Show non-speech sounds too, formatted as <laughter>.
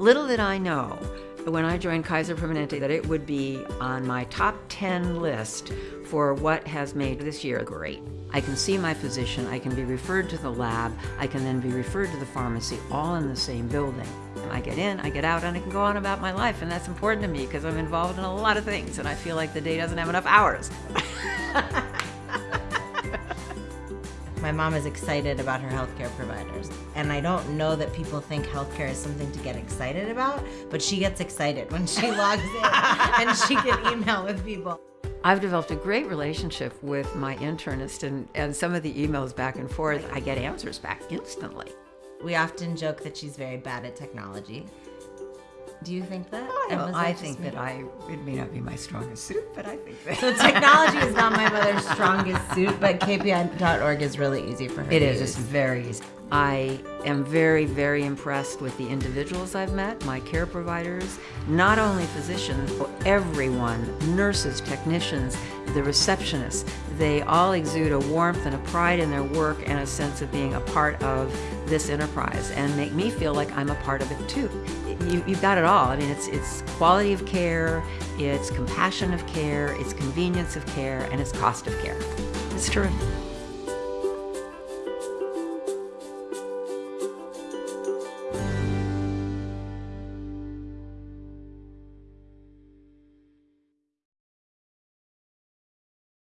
Little did I know when I joined Kaiser Permanente that it would be on my top 10 list for what has made this year great. I can see my physician, I can be referred to the lab, I can then be referred to the pharmacy, all in the same building. I get in, I get out, and I can go on about my life, and that's important to me because I'm involved in a lot of things, and I feel like the day doesn't have enough hours. <laughs> My mom is excited about her healthcare providers. And I don't know that people think healthcare is something to get excited about, but she gets excited when she <laughs> logs in and she can email with people. I've developed a great relationship with my internist, and, and some of the emails back and forth, I get answers back instantly. We often joke that she's very bad at technology. Do you think that? Oh, I, I think that I, it may not be my strongest suit, but I think that. So technology is not <laughs> my mother's strongest suit, but KPI.org is really easy for her It is, use. it's very easy. I am very, very impressed with the individuals I've met, my care providers, not only physicians, but everyone, nurses, technicians, the receptionists. They all exude a warmth and a pride in their work and a sense of being a part of this enterprise and make me feel like I'm a part of it too. You, you've got it all. I mean, it's, it's quality of care, it's compassion of care, it's convenience of care, and it's cost of care. It's terrific.